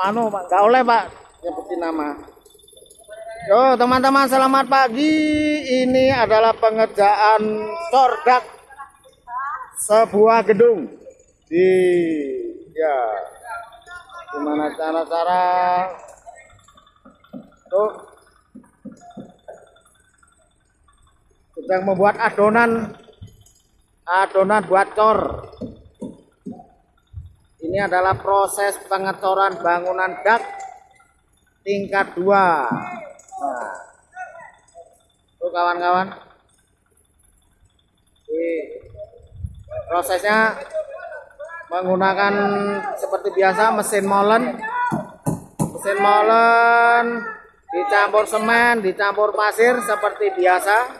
anu Pak, nggak oleh Pak. Nyebutin nama. Yo teman-teman selamat pagi. Ini adalah pengerjaan cordak sebuah gedung di ya gimana cara-cara? Tuh. Sedang membuat adonan adonan buat cor ini adalah proses pengecoran bangunan dak tingkat 2 nah. Tuh kawan-kawan. Prosesnya menggunakan seperti biasa mesin molen. Mesin molen dicampur semen dicampur pasir seperti biasa.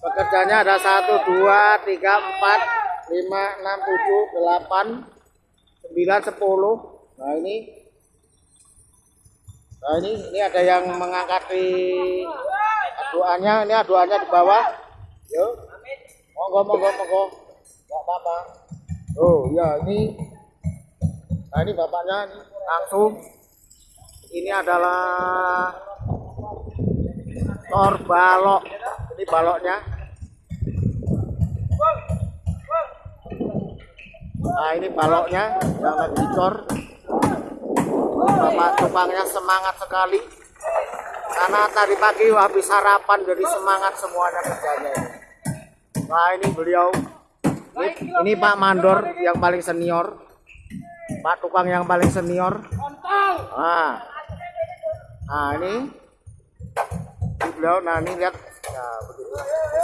Pekerjanya ada 1 2 3 4 5 6 7 8 9 10 nah ini. Nah ini ini ada yang mengangkat di aduannya. Ini aduannya di bawah. Yuk monggo monggo monggo. Nggak apa-apa. Oh ya ini. Nah ini bapaknya ini langsung. Ini adalah tor balok. Ini baloknya nah ini baloknya yang lagi dicor. Bapak tukangnya semangat sekali. Karena tadi pagi habis sarapan jadi semangat semuanya kerjanya nah ini beliau. Ini, ini Pak Mandor yang paling senior. Pak tukang yang paling senior. Nah, nah ini. Beliau nah ini lihat. Nah,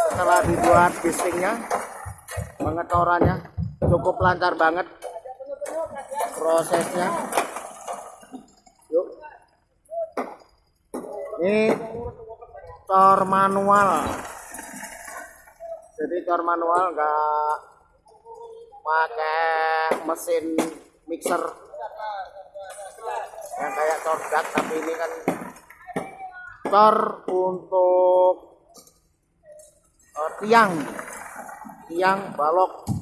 setelah dibuat bistingnya pengetorannya cukup lancar banget prosesnya. Yuk. Ini tor manual. Jadi tor manual enggak pakai mesin mixer. Yang kayak cordak tapi ini kan tor untuk uh, tiang. Tiang balok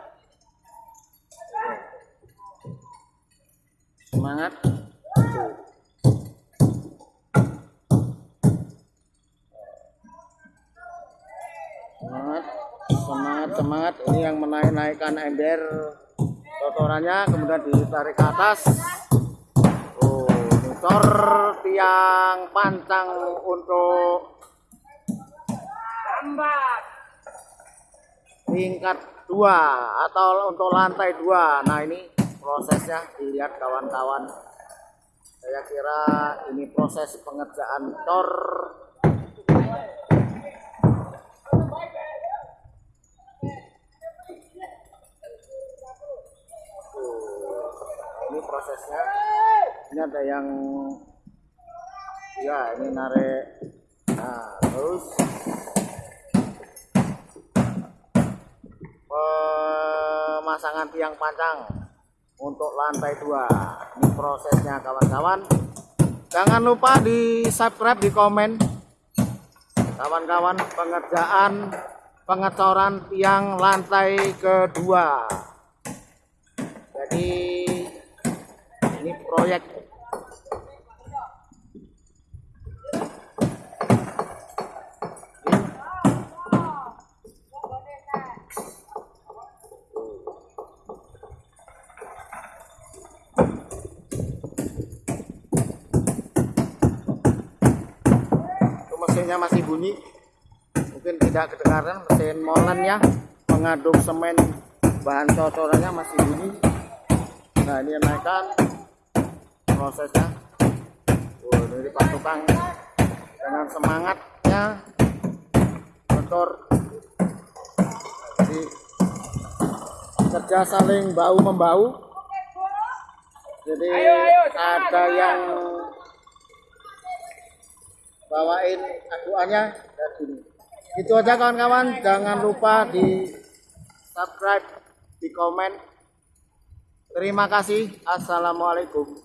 Semangat. Semangat, semangat, semangat. Ini yang menaik-naikkan ember kotorannya, kemudian ditarik ke atas. Oh, motor tiang pancang untuk tingkat dua atau untuk lantai dua nah ini prosesnya dilihat kawan-kawan. Saya kira ini proses pengerjaan tor. Ini prosesnya. Ini ada yang ya ini narik nah terus. Pemasangan tiang pancang untuk lantai dua. Ini prosesnya kawan-kawan. Jangan lupa di subscribe di komen. Kawan-kawan pengerjaan pengecoran tiang lantai kedua. Jadi ini proyek mesinnya masih bunyi. Mungkin tidak kedengaran mesin molennya mengaduk semen bahan cocorannya masih bunyi. Nah ini yang naikkan prosesnya. Wah, dari pak tukang. Dengan semangatnya motor. Jadi kerja saling bau membau. Jadi Ayo, ayo, ada yang bawain aduannya dan ini. Itu aja kawan-kawan, jangan lupa di subscribe, di komen. Terima kasih. Assalamualaikum.